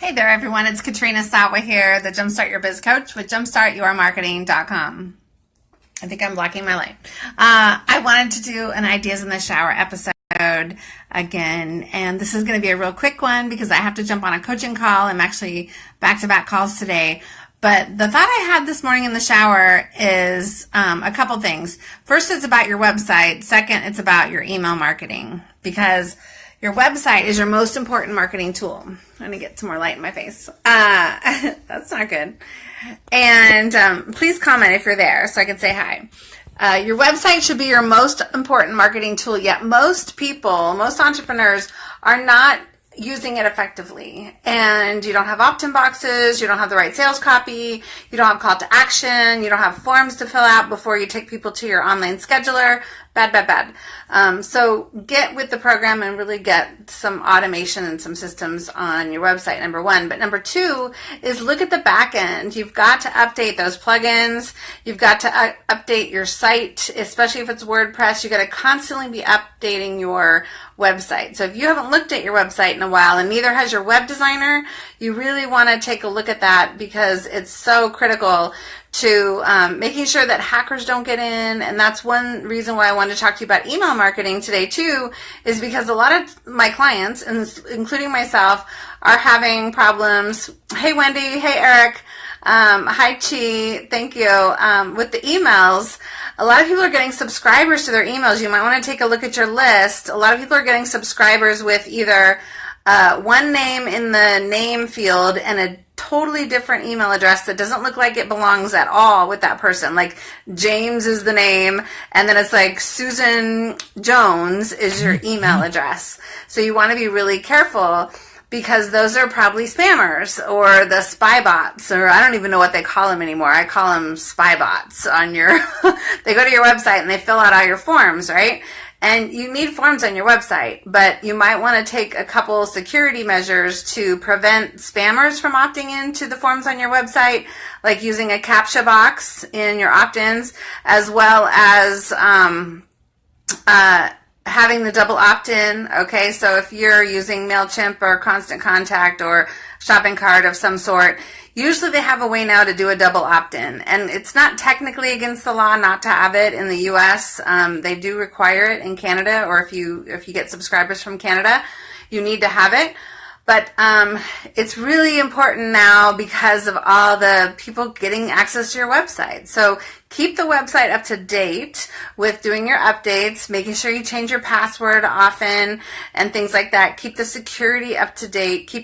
Hey there, everyone. It's Katrina Sawa here, the Jumpstart Your Biz Coach with JumpstartYourMarketing.com. I think I'm blocking my light. Uh, I wanted to do an Ideas in the Shower episode again, and this is going to be a real quick one because I have to jump on a coaching call. I'm actually back to back calls today. But the thought I had this morning in the shower is um, a couple things. First, it's about your website. Second, it's about your email marketing because your website is your most important marketing tool. I'm going to get some more light in my face. Uh, that's not good. And um, please comment if you're there so I can say hi. Uh, your website should be your most important marketing tool, yet most people, most entrepreneurs are not using it effectively. And you don't have opt-in boxes you don't have the right sales copy you don't have call to action you don't have forms to fill out before you take people to your online scheduler. Bad bad bad. Um, so get with the program and really get some automation and some systems on your website number one. But number two is look at the back end. You've got to update those plugins. You've got to uh, update your site especially if it's wordpress. You've got to constantly be updating your website. So if you haven't looked at your website in a while and neither has your web designer, you really want to take a look at that because it's so critical to um, making sure that hackers don't get in. And that's one reason why I wanted to talk to you about email marketing today too, is because a lot of my clients, and including myself, are having problems. Hey, Wendy. Hey, Eric. Um, hi, Chi. Thank you. Um, with the emails, a lot of people are getting subscribers to their emails. You might want to take a look at your list. A lot of people are getting subscribers with either uh, one name in the name field and a totally different email address that doesn't look like it belongs at all with that person. Like James is the name, and then it's like Susan Jones is your email address. So you want to be really careful because those are probably spammers or the spy bots, or I don't even know what they call them anymore. I call them spy bots on your, they go to your website and they fill out all your forms, right? And you need forms on your website, but you might want to take a couple security measures to prevent spammers from opting into the forms on your website, like using a CAPTCHA box in your opt-ins, as well as um, uh, having the double opt-in. Okay, so if you're using MailChimp or Constant Contact or shopping cart of some sort, Usually they have a way now to do a double opt-in, and it's not technically against the law not to have it in the U.S. Um, they do require it in Canada, or if you if you get subscribers from Canada, you need to have it. But um, it's really important now because of all the people getting access to your website. So keep the website up to date with doing your updates, making sure you change your password often and things like that. Keep the security up to date. Keep